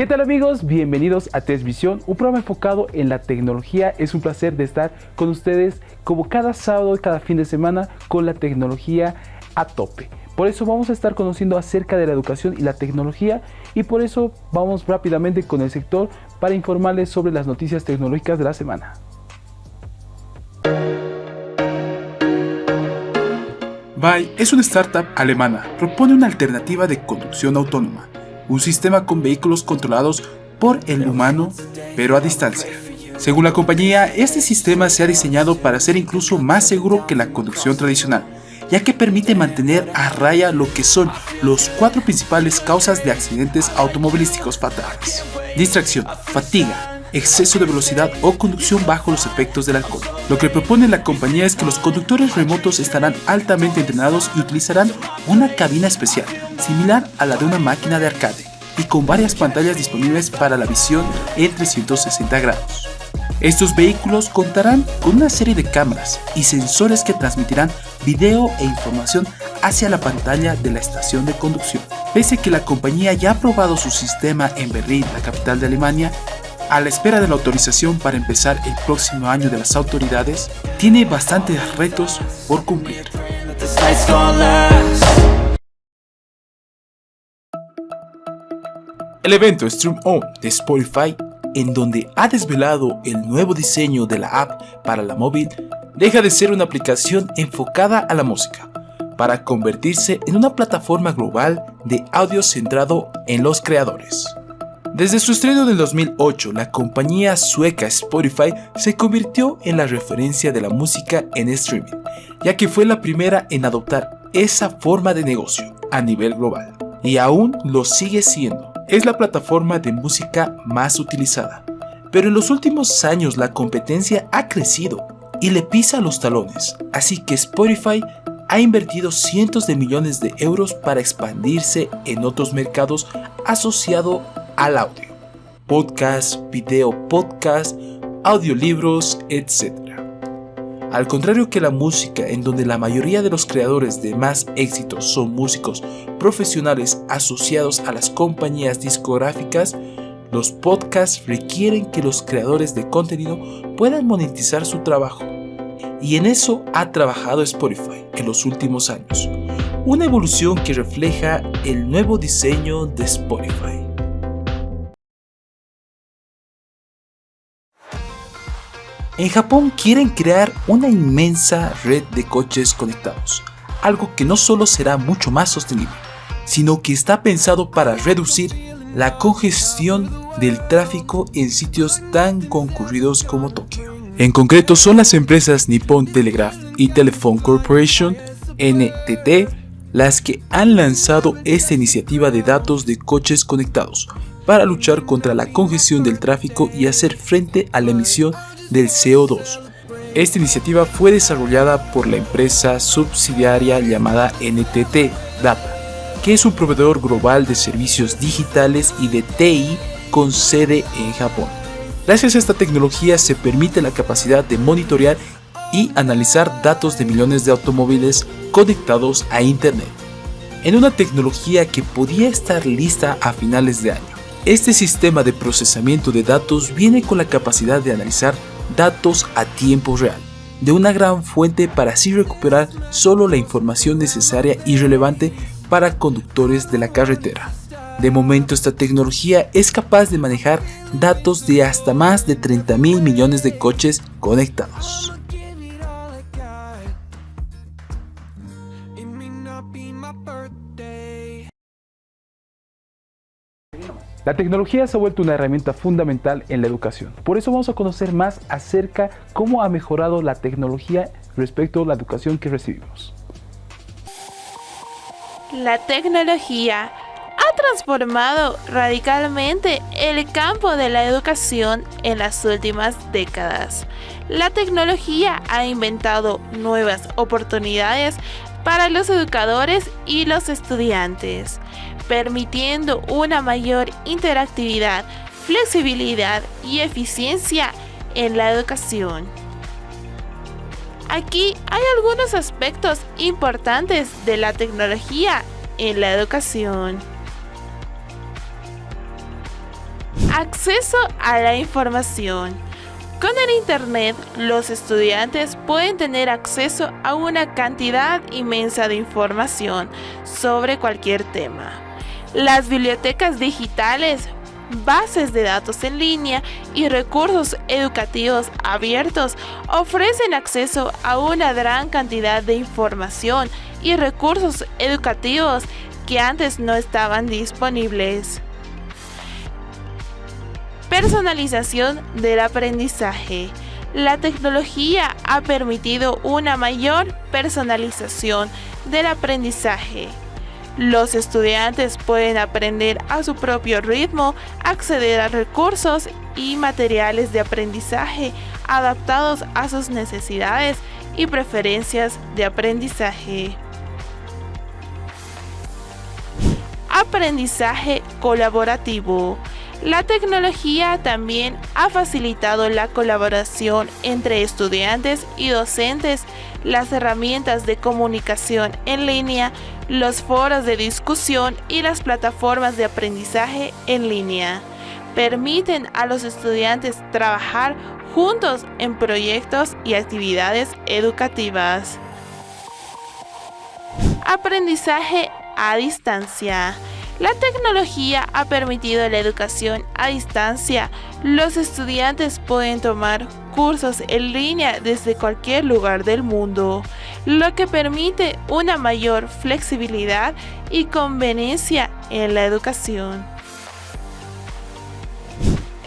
¿Qué tal amigos? Bienvenidos a Visión, un programa enfocado en la tecnología. Es un placer de estar con ustedes como cada sábado y cada fin de semana con la tecnología a tope. Por eso vamos a estar conociendo acerca de la educación y la tecnología y por eso vamos rápidamente con el sector para informarles sobre las noticias tecnológicas de la semana. Vai es una startup alemana. Propone una alternativa de conducción autónoma un sistema con vehículos controlados por el humano, pero a distancia. Según la compañía, este sistema se ha diseñado para ser incluso más seguro que la conducción tradicional, ya que permite mantener a raya lo que son los cuatro principales causas de accidentes automovilísticos fatales. Distracción, fatiga, exceso de velocidad o conducción bajo los efectos del alcohol. Lo que propone la compañía es que los conductores remotos estarán altamente entrenados y utilizarán una cabina especial, similar a la de una máquina de arcade, y con varias pantallas disponibles para la visión en 360 grados. Estos vehículos contarán con una serie de cámaras y sensores que transmitirán video e información hacia la pantalla de la estación de conducción. Pese a que la compañía ya ha probado su sistema en Berlín, la capital de Alemania, a la espera de la autorización para empezar el próximo año de las autoridades, tiene bastantes retos por cumplir. El evento Stream On de Spotify, en donde ha desvelado el nuevo diseño de la app para la móvil, deja de ser una aplicación enfocada a la música, para convertirse en una plataforma global de audio centrado en los creadores. Desde su estreno del 2008, la compañía sueca Spotify se convirtió en la referencia de la música en streaming, ya que fue la primera en adoptar esa forma de negocio a nivel global, y aún lo sigue siendo. Es la plataforma de música más utilizada, pero en los últimos años la competencia ha crecido y le pisa los talones, así que Spotify ha invertido cientos de millones de euros para expandirse en otros mercados asociado al audio, podcast, video podcast, audiolibros, etc. Al contrario que la música, en donde la mayoría de los creadores de más éxitos son músicos profesionales asociados a las compañías discográficas, los podcasts requieren que los creadores de contenido puedan monetizar su trabajo. Y en eso ha trabajado Spotify en los últimos años, una evolución que refleja el nuevo diseño de Spotify. En Japón quieren crear una inmensa red de coches conectados, algo que no solo será mucho más sostenible, sino que está pensado para reducir la congestión del tráfico en sitios tan concurridos como Tokio. En concreto son las empresas Nippon Telegraph y Telephone Corporation, NTT, las que han lanzado esta iniciativa de datos de coches conectados para luchar contra la congestión del tráfico y hacer frente a la emisión del CO2. Esta iniciativa fue desarrollada por la empresa subsidiaria llamada NTT Data, que es un proveedor global de servicios digitales y de TI con sede en Japón. Gracias a esta tecnología se permite la capacidad de monitorear y analizar datos de millones de automóviles conectados a Internet, en una tecnología que podía estar lista a finales de año. Este sistema de procesamiento de datos viene con la capacidad de analizar datos a tiempo real de una gran fuente para así recuperar solo la información necesaria y relevante para conductores de la carretera. De momento esta tecnología es capaz de manejar datos de hasta más de 30 mil millones de coches conectados. La tecnología se ha vuelto una herramienta fundamental en la educación. Por eso vamos a conocer más acerca cómo ha mejorado la tecnología respecto a la educación que recibimos. La tecnología ha transformado radicalmente el campo de la educación en las últimas décadas. La tecnología ha inventado nuevas oportunidades para los educadores y los estudiantes permitiendo una mayor interactividad, flexibilidad y eficiencia en la educación. Aquí hay algunos aspectos importantes de la tecnología en la educación. Acceso a la información. Con el Internet, los estudiantes pueden tener acceso a una cantidad inmensa de información sobre cualquier tema. Las bibliotecas digitales, bases de datos en línea y recursos educativos abiertos ofrecen acceso a una gran cantidad de información y recursos educativos que antes no estaban disponibles. Personalización del aprendizaje. La tecnología ha permitido una mayor personalización del aprendizaje. Los estudiantes pueden aprender a su propio ritmo, acceder a recursos y materiales de aprendizaje adaptados a sus necesidades y preferencias de aprendizaje. Aprendizaje colaborativo. La tecnología también ha facilitado la colaboración entre estudiantes y docentes, las herramientas de comunicación en línea, los foros de discusión y las plataformas de aprendizaje en línea. Permiten a los estudiantes trabajar juntos en proyectos y actividades educativas. Aprendizaje a distancia. La tecnología ha permitido la educación a distancia. Los estudiantes pueden tomar cursos en línea desde cualquier lugar del mundo, lo que permite una mayor flexibilidad y conveniencia en la educación.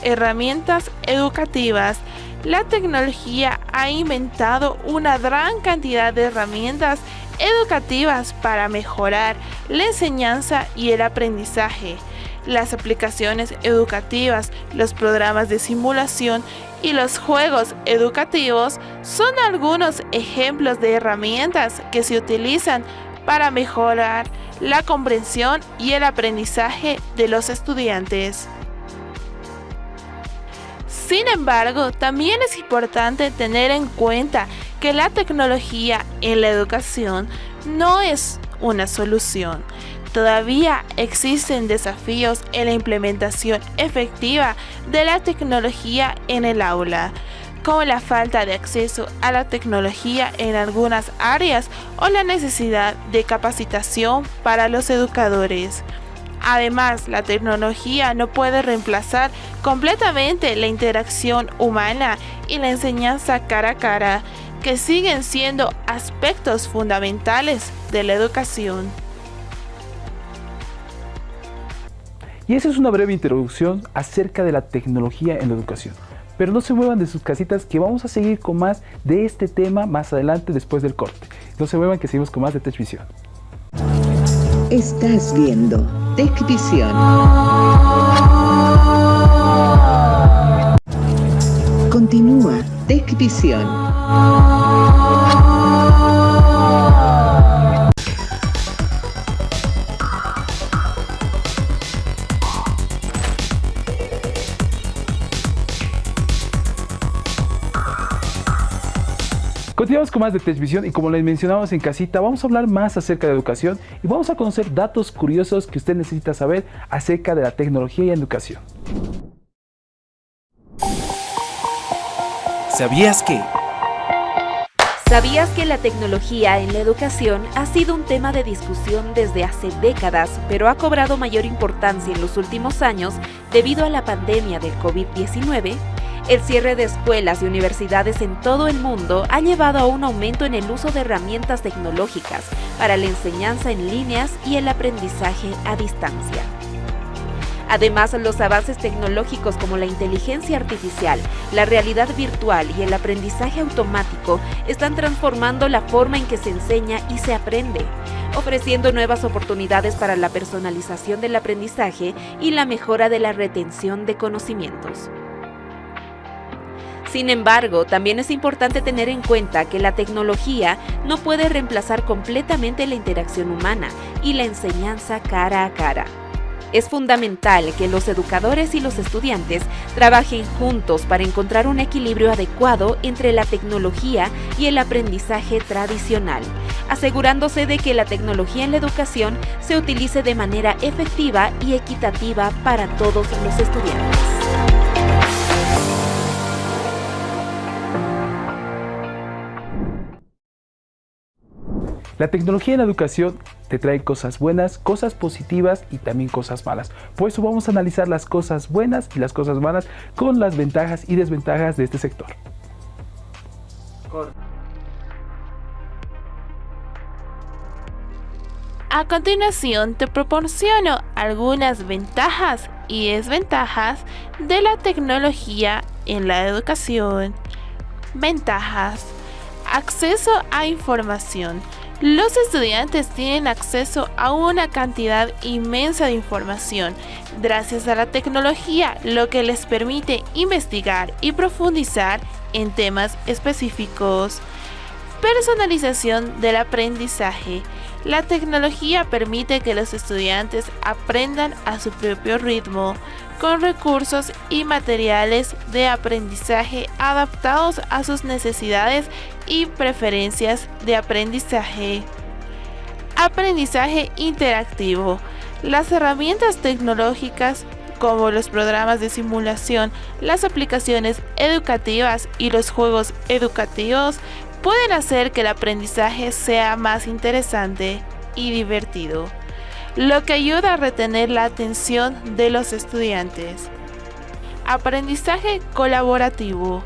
Herramientas educativas la tecnología ha inventado una gran cantidad de herramientas educativas para mejorar la enseñanza y el aprendizaje. Las aplicaciones educativas, los programas de simulación y los juegos educativos son algunos ejemplos de herramientas que se utilizan para mejorar la comprensión y el aprendizaje de los estudiantes. Sin embargo, también es importante tener en cuenta que la tecnología en la educación no es una solución. Todavía existen desafíos en la implementación efectiva de la tecnología en el aula, como la falta de acceso a la tecnología en algunas áreas o la necesidad de capacitación para los educadores. Además, la tecnología no puede reemplazar completamente la interacción humana y la enseñanza cara a cara, que siguen siendo aspectos fundamentales de la educación. Y esa es una breve introducción acerca de la tecnología en la educación. Pero no se muevan de sus casitas que vamos a seguir con más de este tema más adelante después del corte. No se muevan que seguimos con más de TechVision. Estás viendo TechVision. Continúa TechVision. Con más de TechVision y como les mencionamos en casita, vamos a hablar más acerca de educación y vamos a conocer datos curiosos que usted necesita saber acerca de la tecnología y educación. ¿Sabías que? ¿Sabías que la tecnología en la educación ha sido un tema de discusión desde hace décadas, pero ha cobrado mayor importancia en los últimos años debido a la pandemia del COVID-19? El cierre de escuelas y universidades en todo el mundo ha llevado a un aumento en el uso de herramientas tecnológicas para la enseñanza en líneas y el aprendizaje a distancia. Además, los avances tecnológicos como la inteligencia artificial, la realidad virtual y el aprendizaje automático están transformando la forma en que se enseña y se aprende, ofreciendo nuevas oportunidades para la personalización del aprendizaje y la mejora de la retención de conocimientos. Sin embargo, también es importante tener en cuenta que la tecnología no puede reemplazar completamente la interacción humana y la enseñanza cara a cara. Es fundamental que los educadores y los estudiantes trabajen juntos para encontrar un equilibrio adecuado entre la tecnología y el aprendizaje tradicional, asegurándose de que la tecnología en la educación se utilice de manera efectiva y equitativa para todos los estudiantes. La tecnología en la educación te trae cosas buenas, cosas positivas y también cosas malas. Por eso vamos a analizar las cosas buenas y las cosas malas con las ventajas y desventajas de este sector. A continuación te proporciono algunas ventajas y desventajas de la tecnología en la educación. Ventajas. Acceso a información. Los estudiantes tienen acceso a una cantidad inmensa de información gracias a la tecnología, lo que les permite investigar y profundizar en temas específicos. Personalización del aprendizaje. La tecnología permite que los estudiantes aprendan a su propio ritmo, con recursos y materiales de aprendizaje adaptados a sus necesidades y preferencias de aprendizaje. Aprendizaje interactivo. Las herramientas tecnológicas como los programas de simulación, las aplicaciones educativas y los juegos educativos pueden hacer que el aprendizaje sea más interesante y divertido lo que ayuda a retener la atención de los estudiantes. Aprendizaje colaborativo.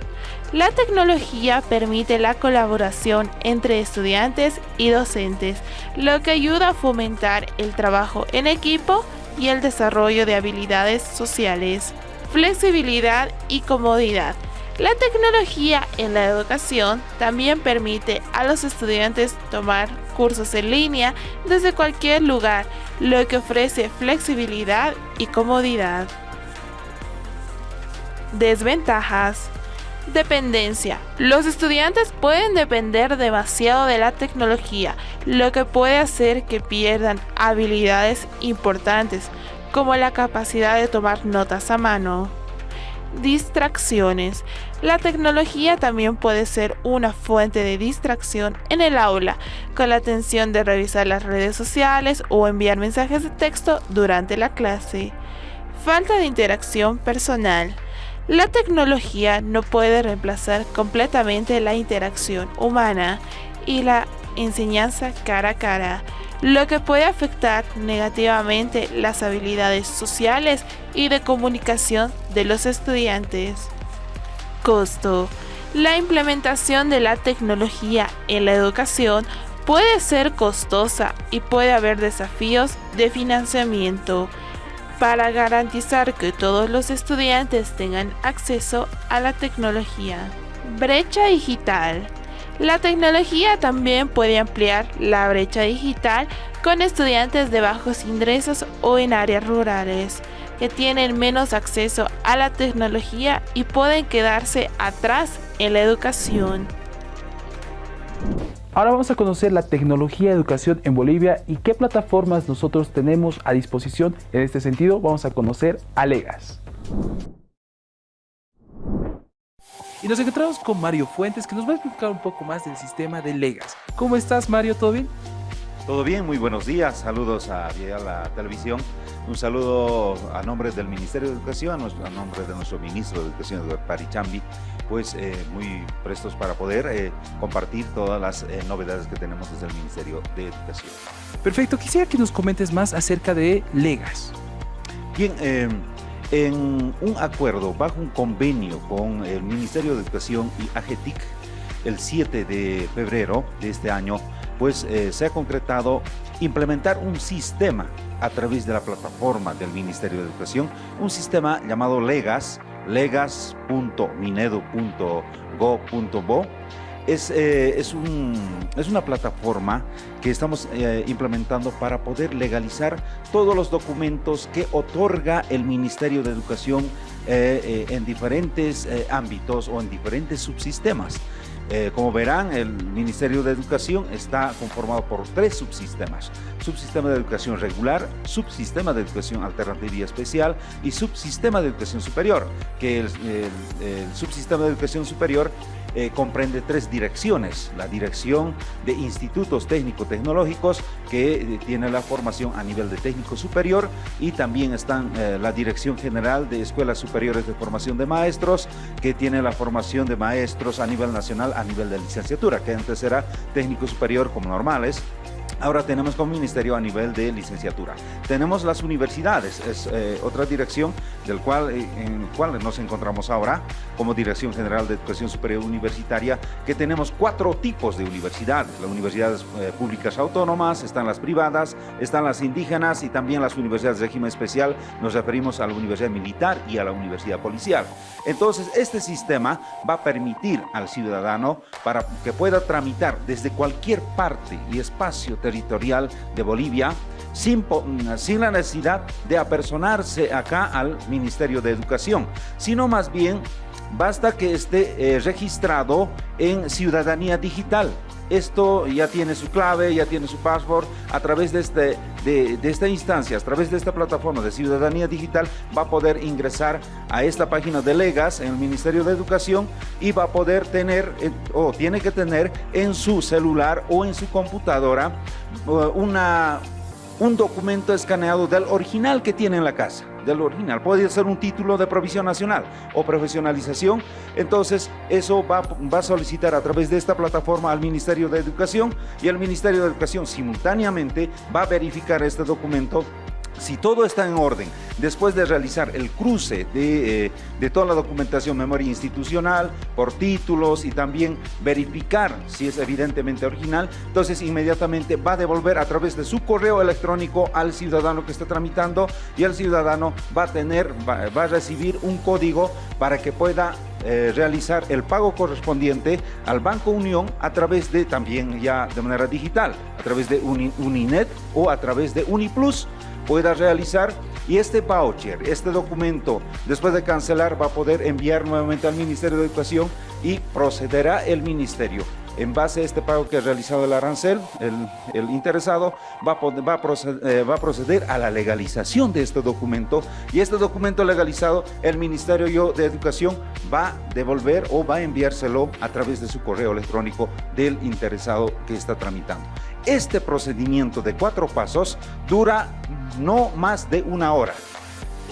La tecnología permite la colaboración entre estudiantes y docentes, lo que ayuda a fomentar el trabajo en equipo y el desarrollo de habilidades sociales. Flexibilidad y comodidad. La tecnología en la educación también permite a los estudiantes tomar cursos en línea desde cualquier lugar, lo que ofrece flexibilidad y comodidad. Desventajas. Dependencia. Los estudiantes pueden depender demasiado de la tecnología, lo que puede hacer que pierdan habilidades importantes, como la capacidad de tomar notas a mano. Distracciones. La tecnología también puede ser una fuente de distracción en el aula, con la atención de revisar las redes sociales o enviar mensajes de texto durante la clase. Falta de interacción personal. La tecnología no puede reemplazar completamente la interacción humana y la enseñanza cara a cara lo que puede afectar negativamente las habilidades sociales y de comunicación de los estudiantes. Costo. La implementación de la tecnología en la educación puede ser costosa y puede haber desafíos de financiamiento para garantizar que todos los estudiantes tengan acceso a la tecnología. Brecha digital. La tecnología también puede ampliar la brecha digital con estudiantes de bajos ingresos o en áreas rurales que tienen menos acceso a la tecnología y pueden quedarse atrás en la educación. Ahora vamos a conocer la tecnología de educación en Bolivia y qué plataformas nosotros tenemos a disposición en este sentido. Vamos a conocer a Legas. Y nos encontramos con Mario Fuentes que nos va a explicar un poco más del sistema de Legas. ¿Cómo estás Mario? ¿Todo bien? Todo bien, muy buenos días. Saludos a, la televisión. Un saludo a nombre del Ministerio de Educación, a nombre de nuestro ministro de Educación, Parichambi, pues eh, muy prestos para poder eh, compartir todas las eh, novedades que tenemos desde el Ministerio de Educación. Perfecto, quisiera que nos comentes más acerca de Legas. Bien, en un acuerdo, bajo un convenio con el Ministerio de Educación y AGETIC, el 7 de febrero de este año, pues eh, se ha concretado implementar un sistema a través de la plataforma del Ministerio de Educación, un sistema llamado Legas, legas.minedo.go.bo, es, eh, es, un, es, una plataforma que estamos eh, implementando para poder legalizar todos los documentos que otorga el Ministerio de Educación eh, en diferentes ámbitos o en diferentes subsistemas. como verán, el Ministerio de Educación está conformado por tres subsistemas. Subsistema de Educación Regular, Subsistema de Educación Alternativa y Especial y Subsistema de Educación Superior, que el, el Subsistema de Educación Superior eh, comprende tres direcciones. La dirección de institutos técnico-tecnológicos, que eh, tiene la formación a nivel de técnico superior, y también están eh, la Dirección General de Escuelas Superiores de Formación de Maestros, que tiene la formación de maestros a nivel nacional, a nivel de licenciatura, que antes era técnico superior como normales, Ahora tenemos como ministerio a nivel de licenciatura. Tenemos las universidades, es eh, otra dirección del cual, eh, en cual nos encontramos ahora como Dirección General de Educación Superior Universitaria, que tenemos cuatro tipos de universidades. Las universidades eh, públicas autónomas, están las privadas, están las indígenas y también las universidades de régimen especial. Nos referimos a la Universidad Militar y a la Universidad Policial. Entonces, este sistema va a permitir al ciudadano para que pueda tramitar desde cualquier parte y espacio territorial de Bolivia sin, sin, la necesidad de apersonarse acá al Ministerio de Educación, sino más bien basta que esté eh, registrado en Ciudadanía Digital. Esto ya tiene su clave, ya tiene su password. A través de, este, de, esta instancia, a través de esta plataforma de Ciudadanía Digital, va a poder ingresar a esta página de Legas en el Ministerio de Educación y va a poder tener, eh, o tiene que tener en su celular o en su computadora eh, una, un documento escaneado del original que tiene en la casa del original. Puede ser un título de provisión nacional o profesionalización. Entonces, eso va, va a solicitar a través de esta plataforma al Ministerio de Educación y el Ministerio de Educación simultáneamente va a verificar este documento si todo está en orden, después de realizar el cruce de, eh, de, toda la documentación memoria institucional por títulos y también verificar si es evidentemente original, entonces inmediatamente va a devolver a través de su correo electrónico al ciudadano que está tramitando y el ciudadano va a tener, va, a recibir un código para que pueda eh, realizar el pago correspondiente al Banco Unión a través de también ya de manera digital, a través de Uni, Uninet o a través de Uniplus pueda realizar y este voucher, este documento, después de cancelar, va a poder enviar nuevamente al Ministerio de Educación y procederá el Ministerio. En base a este pago que ha realizado el arancel, el, interesado va a, va, proceder, eh, va a, proceder, a la legalización de este documento y este documento legalizado, el Ministerio de Educación va a devolver o va a enviárselo a través de su correo electrónico del interesado que está tramitando. Este procedimiento de cuatro pasos dura no más de una hora.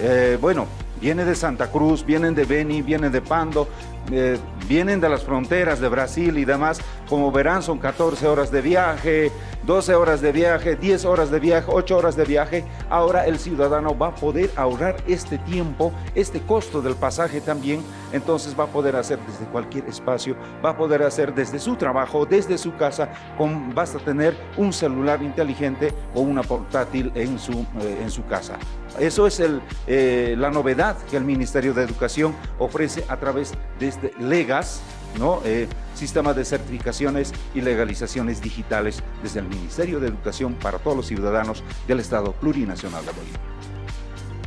Eh, bueno, viene de Santa Cruz, vienen de Beni, vienen de Pando, eh, vienen de las fronteras de Brasil y demás. Como verán, son 14 horas de viaje, 12 horas de viaje, 10 horas de viaje, 8 horas de viaje. Ahora el ciudadano va a poder ahorrar este tiempo, este costo del pasaje también. Entonces va a poder hacer desde cualquier espacio, va a poder hacer desde su trabajo, desde su casa, con, basta tener un celular inteligente o una portátil en su, eh, en su casa. Eso es eh, la novedad que el Ministerio de Educación ofrece a través de este Legas, ¿no? Eh, sistema de certificaciones y legalizaciones digitales desde el Ministerio de Educación para todos los ciudadanos del Estado Plurinacional de Bolivia.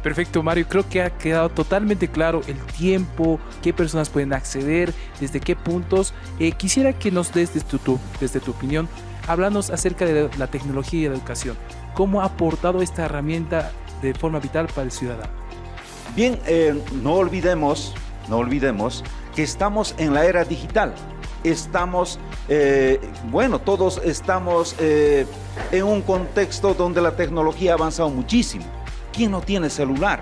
Perfecto, Mario. Creo que ha quedado totalmente claro el tiempo, qué personas pueden acceder, desde qué puntos. Eh, quisiera que nos des desde tu, desde tu opinión, háblanos acerca de la tecnología y la educación. ¿Cómo ha aportado esta herramienta de forma vital para el ciudadano? Bien, eh, no olvidemos, no olvidemos estamos en la era digital. Estamos, eh, bueno, todos estamos eh, en un contexto donde la tecnología ha avanzado muchísimo. ¿Quién no tiene celular?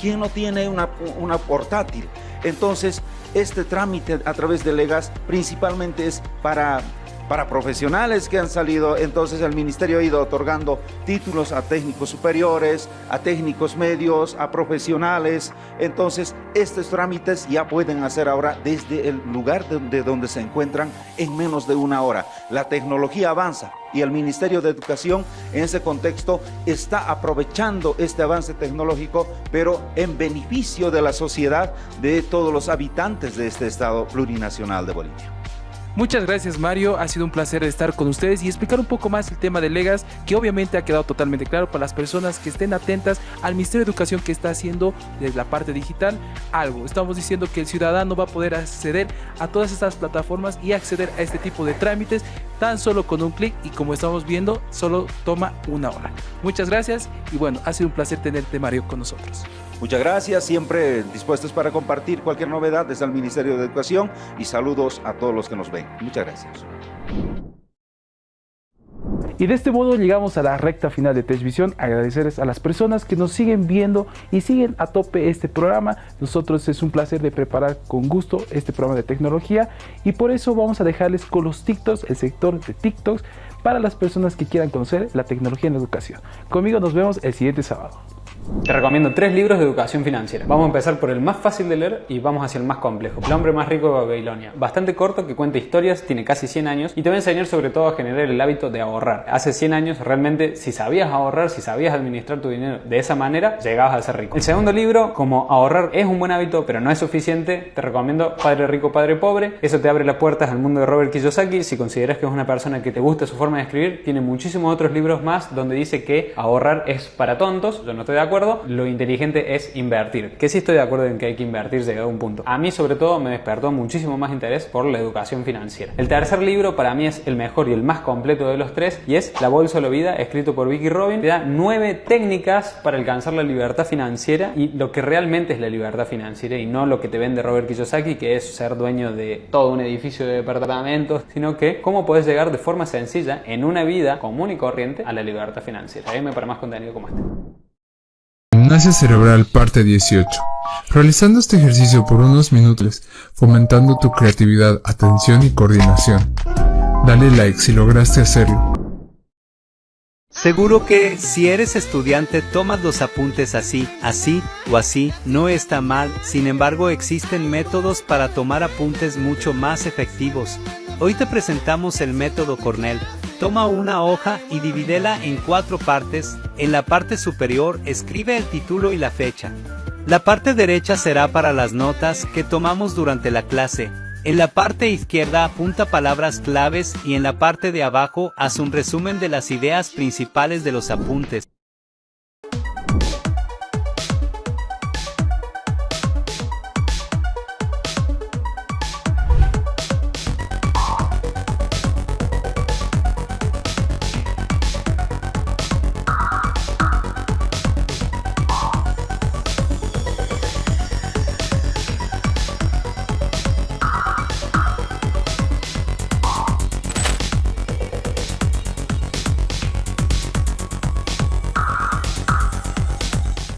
¿Quién no tiene una, una portátil? Entonces, este trámite a través de Legas principalmente es para para profesionales que han salido, entonces el ministerio ha ido otorgando títulos a técnicos superiores, a técnicos medios, a profesionales, entonces estos trámites ya pueden hacer ahora desde el lugar de donde se encuentran en menos de una hora. La tecnología avanza y el Ministerio de Educación en ese contexto está aprovechando este avance tecnológico, pero en beneficio de la sociedad, de todos los habitantes de este Estado plurinacional de Bolivia. Muchas gracias Mario, ha sido un placer estar con ustedes y explicar un poco más el tema de Legas, que obviamente ha quedado totalmente claro para las personas que estén atentas al Ministerio de Educación que está haciendo desde la parte digital algo. Estamos diciendo que el ciudadano va a poder acceder a todas estas plataformas y acceder a este tipo de trámites tan solo con un clic y como estamos viendo, solo toma una hora. Muchas gracias y bueno, ha sido un placer tenerte Mario con nosotros. Muchas gracias, siempre dispuestos para compartir cualquier novedad desde el Ministerio de Educación y saludos a todos los que nos ven. Muchas gracias. Y de este modo llegamos a la recta final de Televisión. Agradecerles a las personas que nos siguen viendo y siguen a tope este programa. Nosotros es un placer de preparar con gusto este programa de tecnología y por eso vamos a dejarles con los TikToks, el sector de TikToks, para las personas que quieran conocer la tecnología en la educación. Conmigo nos vemos el siguiente sábado. Te recomiendo tres libros de educación financiera. Vamos a empezar por el más fácil de leer y vamos hacia el más complejo. El hombre más rico de Babilonia. Bastante corto, que cuenta historias, tiene casi 100 años y te va a enseñar sobre todo a generar el hábito de ahorrar. Hace 100 años realmente si sabías ahorrar, si sabías administrar tu dinero de esa manera, llegabas a ser rico. El segundo libro, como ahorrar es un buen hábito pero no es suficiente, te recomiendo Padre Rico, Padre Pobre. Eso te abre las puertas al mundo de Robert Kiyosaki. Si consideras que es una persona que te gusta su forma de escribir, tiene muchísimos otros libros más donde dice que ahorrar es para tontos. Yo no estoy de acuerdo. Lo inteligente es invertir. Que sí estoy de acuerdo en que hay que invertir llegado a un punto. A mí sobre todo me despertó muchísimo más interés por la educación financiera. El tercer libro para mí es el mejor y el más completo de los tres y es La Bolsa de la Vida, escrito por Vicky Robin. Te da nueve técnicas para alcanzar la libertad financiera y lo que realmente es la libertad financiera y no lo que te vende Robert Kiyosaki, que es ser dueño de todo un edificio de departamentos, sino que cómo puedes llegar de forma sencilla en una vida común y corriente a la libertad financiera. Sígueme para más contenido como este. Gimnasia cerebral parte 18. Realizando este ejercicio por unos minutos, fomentando tu creatividad, atención y coordinación. Dale like si lograste hacerlo. Seguro que si eres estudiante tomas los apuntes así, así o así, no está mal, sin embargo existen métodos para tomar apuntes mucho más efectivos. Hoy te presentamos el método Cornell. Toma una hoja y divídela en cuatro partes. En la parte superior escribe el título y la fecha. La parte derecha será para las notas que tomamos durante la clase. En la parte izquierda apunta palabras claves y en la parte de abajo haz un resumen de las ideas principales de los apuntes.